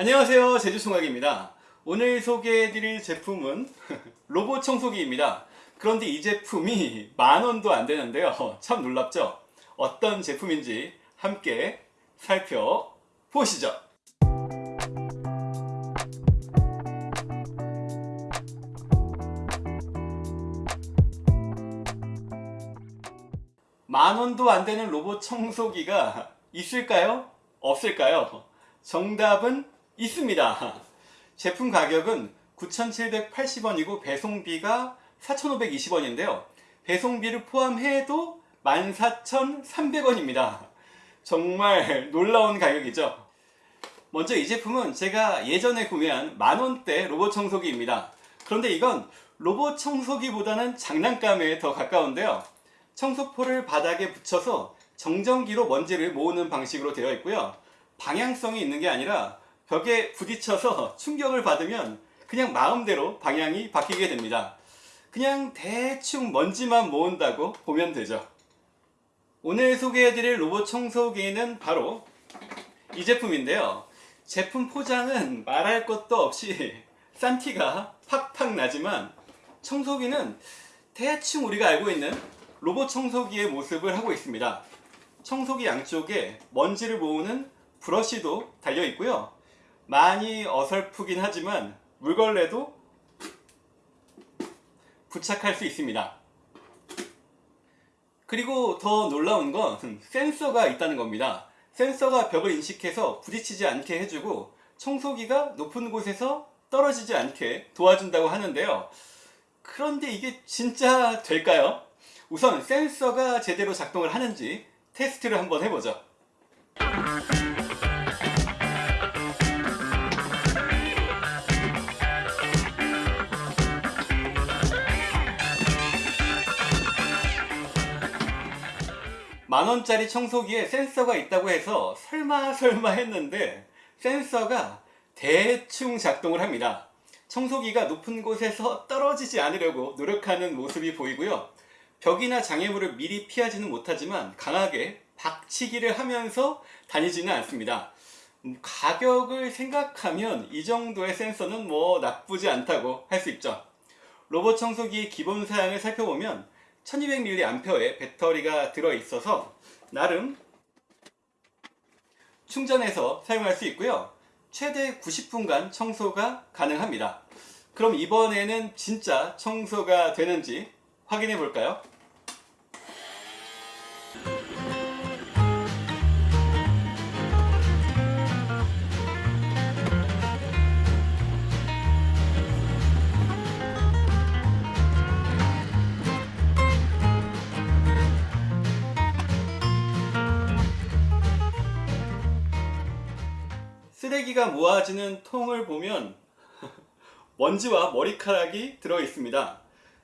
안녕하세요 제주총각입니다. 오늘 소개해드릴 제품은 로봇 청소기입니다. 그런데 이 제품이 만원도 안되는데요. 참 놀랍죠? 어떤 제품인지 함께 살펴보시죠. 만원도 안되는 로봇 청소기가 있을까요? 없을까요? 정답은 있습니다. 제품 가격은 9,780원이고 배송비가 4,520원인데요. 배송비를 포함해도 14,300원입니다. 정말 놀라운 가격이죠. 먼저 이 제품은 제가 예전에 구매한 만원대 로봇 청소기입니다. 그런데 이건 로봇 청소기보다는 장난감에 더 가까운데요. 청소포를 바닥에 붙여서 정전기로 먼지를 모으는 방식으로 되어 있고요. 방향성이 있는 게 아니라 벽에 부딪혀서 충격을 받으면 그냥 마음대로 방향이 바뀌게 됩니다. 그냥 대충 먼지만 모은다고 보면 되죠. 오늘 소개해드릴 로봇 청소기는 바로 이 제품인데요. 제품 포장은 말할 것도 없이 싼 티가 팍팍 나지만 청소기는 대충 우리가 알고 있는 로봇 청소기의 모습을 하고 있습니다. 청소기 양쪽에 먼지를 모으는 브러쉬도 달려 있고요. 많이 어설프긴 하지만 물걸레도 부착할 수 있습니다. 그리고 더 놀라운 건 센서가 있다는 겁니다. 센서가 벽을 인식해서 부딪히지 않게 해주고 청소기가 높은 곳에서 떨어지지 않게 도와준다고 하는데요. 그런데 이게 진짜 될까요? 우선 센서가 제대로 작동을 하는지 테스트를 한번 해보죠. 만원짜리 청소기에 센서가 있다고 해서 설마 설마 했는데 센서가 대충 작동을 합니다. 청소기가 높은 곳에서 떨어지지 않으려고 노력하는 모습이 보이고요. 벽이나 장애물을 미리 피하지는 못하지만 강하게 박치기를 하면서 다니지는 않습니다. 음, 가격을 생각하면 이 정도의 센서는 뭐 나쁘지 않다고 할 수 있죠. 로봇 청소기의 기본 사양을 살펴보면 1200mAh의 배터리가 들어있어서 나름 충전해서 사용할 수 있고요. 최대 90분간 청소가 가능합니다. 그럼 이번에는 진짜 청소가 되는지 확인해 볼까요? 쓰레기가 모아지는 통을 보면 먼지와 머리카락이 들어 있습니다.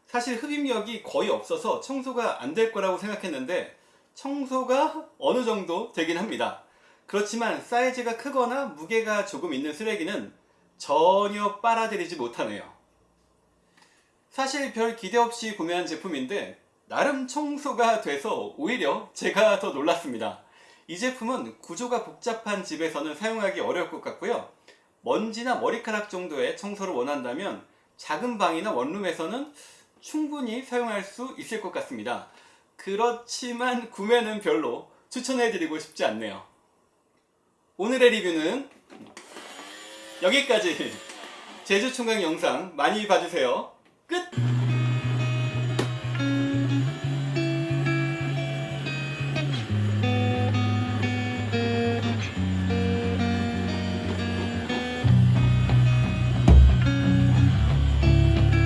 사실 흡입력이 거의 없어서 청소가 안 될 거라고 생각했는데 청소가 어느 정도 되긴 합니다. 그렇지만 사이즈가 크거나 무게가 조금 있는 쓰레기는 전혀 빨아들이지 못하네요. 사실 별 기대 없이 구매한 제품인데 나름 청소가 돼서 오히려 제가 더 놀랐습니다. 이 제품은 구조가 복잡한 집에서는 사용하기 어려울 것 같고요. 먼지나 머리카락 정도의 청소를 원한다면 작은 방이나 원룸에서는 충분히 사용할 수 있을 것 같습니다. 그렇지만 구매는 별로 추천해드리고 싶지 않네요. 오늘의 리뷰는 여기까지 제주총각 영상 많이 봐주세요. 끝!